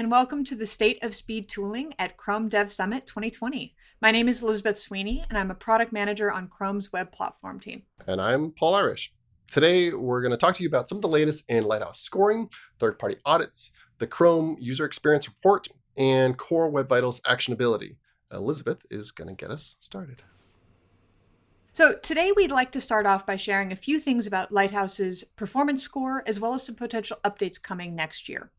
and welcome to the State of Speed Tooling at Chrome Dev Summit 2020. My name is Elizabeth Sweeney, and I'm a product manager on Chrome's web platform team. And I'm Paul Irish. Today, we're going to talk to you about some of the latest in Lighthouse scoring, third-party audits, the Chrome User Experience Report, and Core Web Vitals actionability. Elizabeth is going to get us started. So today we'd like to start off by sharing a few things about Lighthouse's performance score, as well as some potential updates coming next year.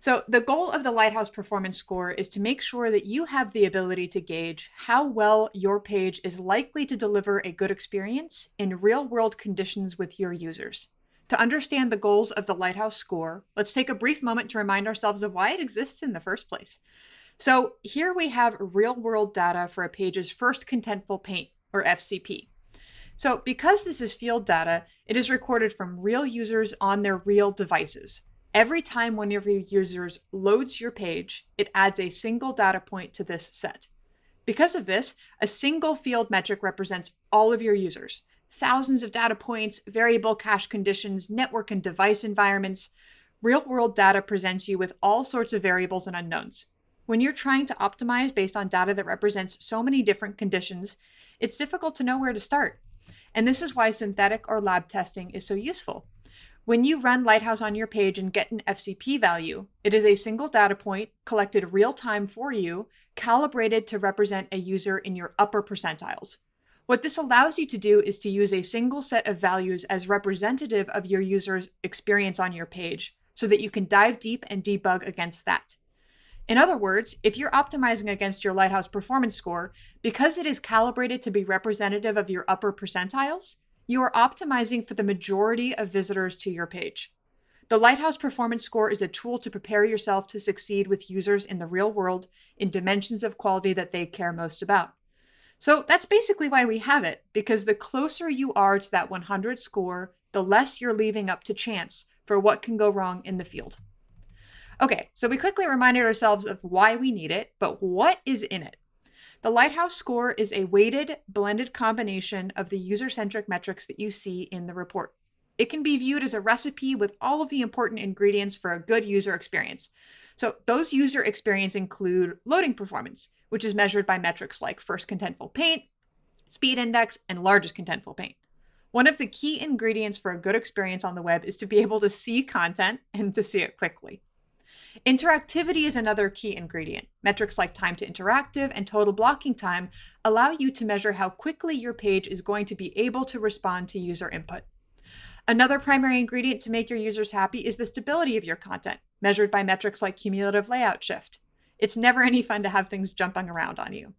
So the goal of the Lighthouse Performance Score is to make sure that you have the ability to gauge how well your page is likely to deliver a good experience in real-world conditions with your users. To understand the goals of the Lighthouse Score, let's take a brief moment to remind ourselves of why it exists in the first place. So here we have real-world data for a page's first contentful paint, or FCP. So because this is field data, it is recorded from real users on their real devices. Every time one of your users loads your page, it adds a single data point to this set. Because of this, a single field metric represents all of your users. Thousands of data points, variable cache conditions, network and device environments. Real-world data presents you with all sorts of variables and unknowns. When you're trying to optimize based on data that represents so many different conditions, it's difficult to know where to start. And this is why synthetic or lab testing is so useful. When you run Lighthouse on your page and get an FCP value, it is a single data point collected real time for you, calibrated to represent a user in your upper percentiles. What this allows you to do is to use a single set of values as representative of your user's experience on your page so that you can dive deep and debug against that. In other words, if you're optimizing against your Lighthouse performance score, because it is calibrated to be representative of your upper percentiles, you are optimizing for the majority of visitors to your page. The Lighthouse Performance Score is a tool to prepare yourself to succeed with users in the real world in dimensions of quality that they care most about. So that's basically why we have it, because the closer you are to that 100 score, the less you're leaving up to chance for what can go wrong in the field. Okay, so we quickly reminded ourselves of why we need it, but what is in it? The Lighthouse score is a weighted, blended combination of the user-centric metrics that you see in the report. It can be viewed as a recipe with all of the important ingredients for a good user experience. So those user experience include loading performance, which is measured by metrics like first contentful paint, speed index, and largest contentful paint. One of the key ingredients for a good experience on the web is to be able to see content and to see it quickly. Interactivity is another key ingredient. Metrics like time to interactive and total blocking time allow you to measure how quickly your page is going to be able to respond to user input. Another primary ingredient to make your users happy is the stability of your content, measured by metrics like cumulative layout shift. It's never any fun to have things jumping around on you.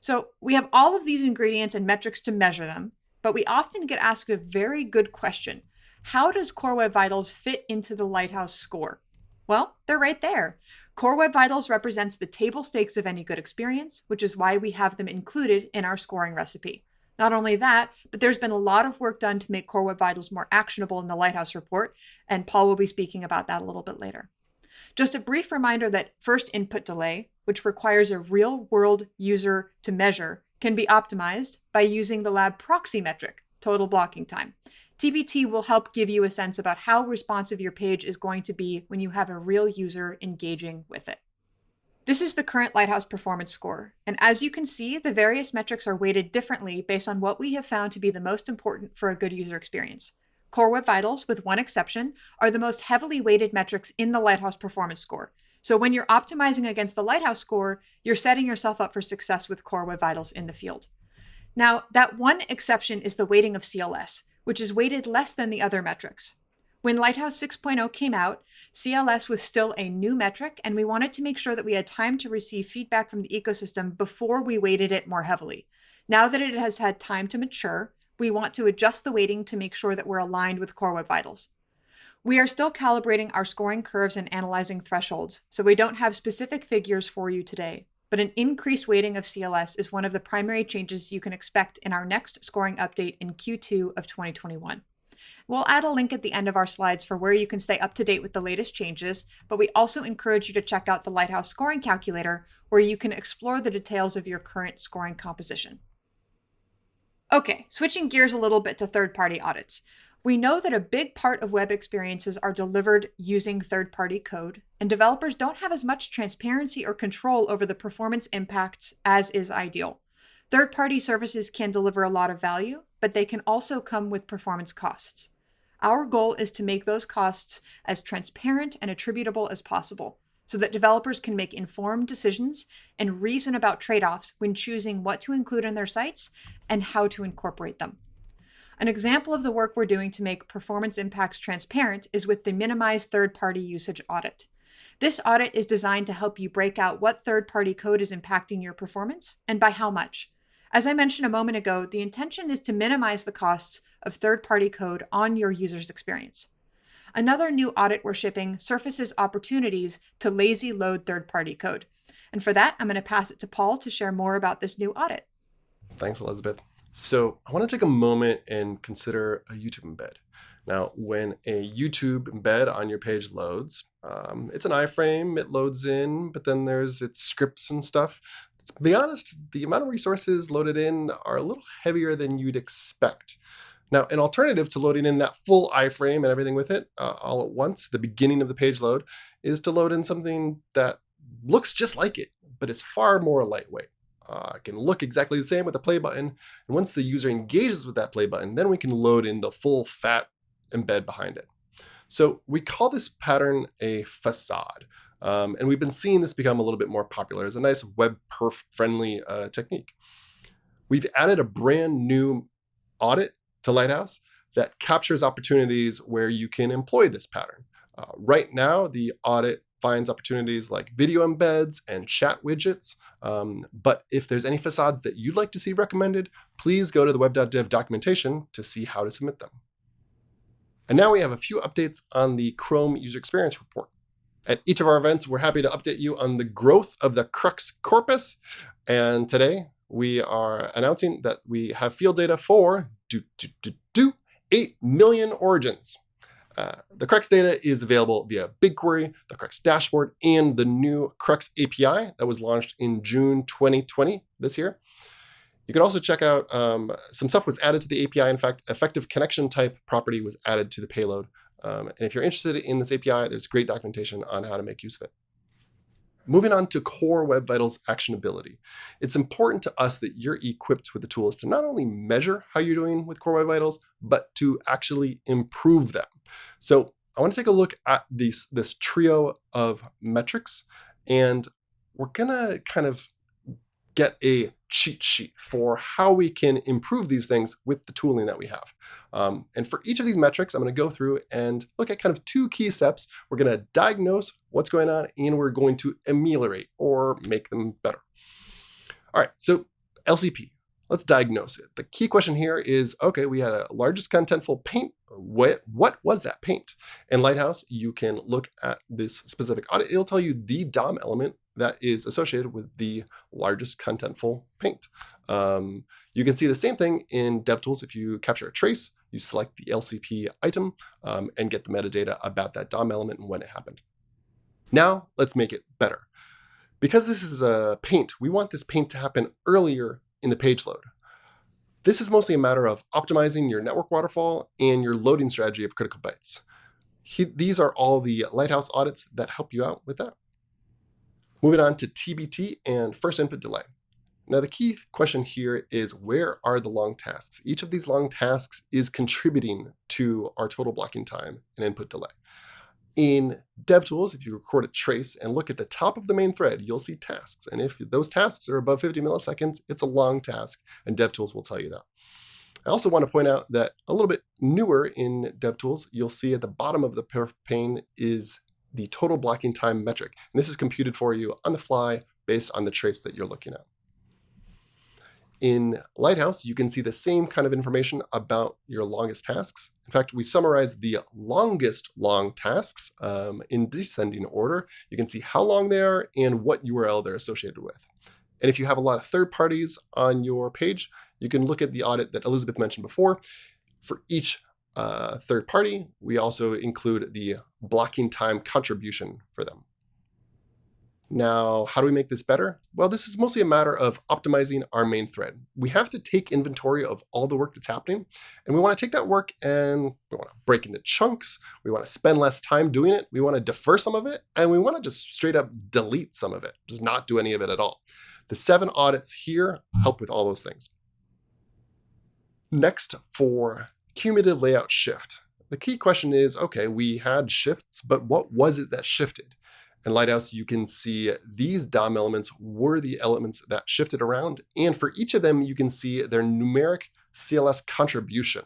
So we have all of these ingredients and metrics to measure them, but we often get asked a very good question. How does Core Web Vitals fit into the Lighthouse score? Well, they're right there. Core Web Vitals represents the table stakes of any good experience, which is why we have them included in our scoring recipe. Not only that, but there's been a lot of work done to make Core Web Vitals more actionable in the Lighthouse report, and Paul will be speaking about that a little bit later. Just a brief reminder that first input delay, which requires a real-world user to measure, can be optimized by using the lab proxy metric, total blocking time. TBT will help give you a sense about how responsive your page is going to be when you have a real user engaging with it. This is the current Lighthouse performance score, and as you can see, the various metrics are weighted differently based on what we have found to be the most important for a good user experience. Core Web Vitals, with one exception, are the most heavily weighted metrics in the Lighthouse performance score. So when you're optimizing against the Lighthouse score, you're setting yourself up for success with Core Web Vitals in the field. Now, that one exception is the weighting of CLS, which is weighted less than the other metrics. When Lighthouse 6.0 came out, CLS was still a new metric, and we wanted to make sure that we had time to receive feedback from the ecosystem before we weighted it more heavily. Now that it has had time to mature, we want to adjust the weighting to make sure that we're aligned with Core Web Vitals. We are still calibrating our scoring curves and analyzing thresholds, so we don't have specific figures for you today but an increased weighting of CLS is one of the primary changes you can expect in our next scoring update in Q2 of 2021. We'll add a link at the end of our slides for where you can stay up to date with the latest changes, but we also encourage you to check out the Lighthouse Scoring Calculator, where you can explore the details of your current scoring composition. Okay, switching gears a little bit to third-party audits. We know that a big part of web experiences are delivered using third party code, and developers don't have as much transparency or control over the performance impacts as is ideal. Third party services can deliver a lot of value, but they can also come with performance costs. Our goal is to make those costs as transparent and attributable as possible so that developers can make informed decisions and reason about trade offs when choosing what to include in their sites and how to incorporate them. An example of the work we're doing to make performance impacts transparent is with the Minimized Third Party Usage Audit. This audit is designed to help you break out what third party code is impacting your performance and by how much. As I mentioned a moment ago, the intention is to minimize the costs of third party code on your user's experience. Another new audit we're shipping surfaces opportunities to lazy load third party code. And for that, I'm going to pass it to Paul to share more about this new audit. Thanks, Elizabeth. So I want to take a moment and consider a YouTube embed. Now, when a YouTube embed on your page loads, um, it's an iframe, it loads in, but then there's its scripts and stuff. To be honest, the amount of resources loaded in are a little heavier than you'd expect. Now, an alternative to loading in that full iframe and everything with it uh, all at once, the beginning of the page load, is to load in something that looks just like it, but is far more lightweight. Uh, can look exactly the same with the play button. And once the user engages with that play button, then we can load in the full fat embed behind it. So we call this pattern a facade. Um, and we've been seeing this become a little bit more popular as a nice web perf friendly uh, technique. We've added a brand new audit to Lighthouse that captures opportunities where you can employ this pattern. Uh, right now, the audit finds opportunities like video embeds and chat widgets. Um, but if there's any facades that you'd like to see recommended, please go to the web.dev documentation to see how to submit them. And now we have a few updates on the Chrome user experience report. At each of our events, we're happy to update you on the growth of the Crux corpus. And today we are announcing that we have field data for do, do, do, do, 8 million origins. Uh, the Crux data is available via BigQuery, the Crux dashboard, and the new Crux API that was launched in June 2020 this year. You can also check out um, some stuff was added to the API. In fact, effective connection type property was added to the payload. Um, and if you're interested in this API, there's great documentation on how to make use of it. Moving on to Core Web Vitals actionability. It's important to us that you're equipped with the tools to not only measure how you're doing with Core Web Vitals, but to actually improve them. So I want to take a look at these, this trio of metrics, and we're going to kind of get a cheat sheet for how we can improve these things with the tooling that we have. Um, and for each of these metrics, I'm going to go through and look at kind of two key steps. We're going to diagnose what's going on, and we're going to ameliorate or make them better. All right, so LCP, let's diagnose it. The key question here is, okay, we had a largest contentful paint. What, what was that paint? In Lighthouse, you can look at this specific audit. It'll tell you the DOM element that is associated with the largest contentful paint. Um, you can see the same thing in DevTools. If you capture a trace, you select the LCP item um, and get the metadata about that DOM element and when it happened. Now let's make it better. Because this is a paint, we want this paint to happen earlier in the page load. This is mostly a matter of optimizing your network waterfall and your loading strategy of critical bytes. He, these are all the Lighthouse audits that help you out with that. Moving on to TBT and first input delay. Now the key question here is where are the long tasks? Each of these long tasks is contributing to our total blocking time and input delay. In DevTools, if you record a trace and look at the top of the main thread, you'll see tasks. And if those tasks are above 50 milliseconds, it's a long task, and DevTools will tell you that. I also want to point out that a little bit newer in DevTools, you'll see at the bottom of the pane is the total blocking time metric. And this is computed for you on the fly based on the trace that you're looking at. In Lighthouse, you can see the same kind of information about your longest tasks. In fact, we summarize the longest long tasks um, in descending order. You can see how long they are and what URL they're associated with. And if you have a lot of third parties on your page, you can look at the audit that Elizabeth mentioned before. For each uh, third party, we also include the blocking time contribution for them. Now, how do we make this better? Well, this is mostly a matter of optimizing our main thread. We have to take inventory of all the work that's happening, and we want to take that work and we want to break into chunks. We want to spend less time doing it. We want to defer some of it, and we want to just straight up delete some of it, just not do any of it at all. The seven audits here help with all those things. Next, for cumulative layout shift. The key question is, okay, we had shifts, but what was it that shifted? In Lighthouse, you can see these DOM elements were the elements that shifted around. And for each of them, you can see their numeric CLS contribution.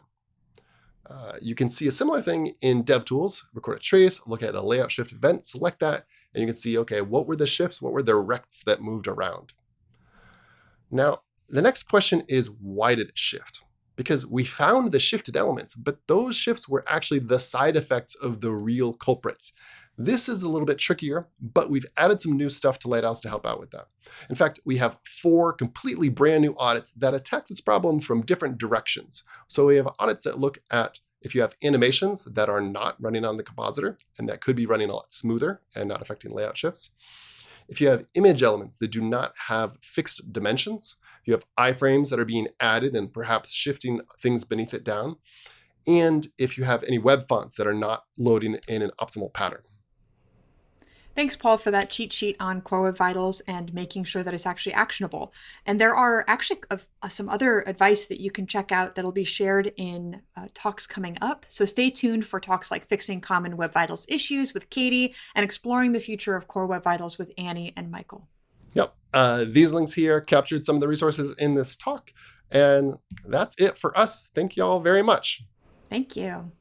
Uh, you can see a similar thing in DevTools, record a trace, look at a layout shift event, select that, and you can see, okay, what were the shifts? What were the rects that moved around? Now, the next question is, why did it shift? Because we found the shifted elements, but those shifts were actually the side effects of the real culprits. This is a little bit trickier, but we've added some new stuff to Lighthouse to help out with that. In fact, we have four completely brand new audits that attack this problem from different directions. So we have audits that look at if you have animations that are not running on the compositor and that could be running a lot smoother and not affecting layout shifts. If you have image elements that do not have fixed dimensions, you have iframes that are being added and perhaps shifting things beneath it down, and if you have any web fonts that are not loading in an optimal pattern. Thanks, Paul, for that cheat sheet on Core Web Vitals and making sure that it's actually actionable. And there are actually uh, some other advice that you can check out that'll be shared in uh, talks coming up. So stay tuned for talks like Fixing Common Web Vitals Issues with Katie and Exploring the Future of Core Web Vitals with Annie and Michael. Yep. Uh, these links here captured some of the resources in this talk. And that's it for us. Thank you all very much. Thank you. you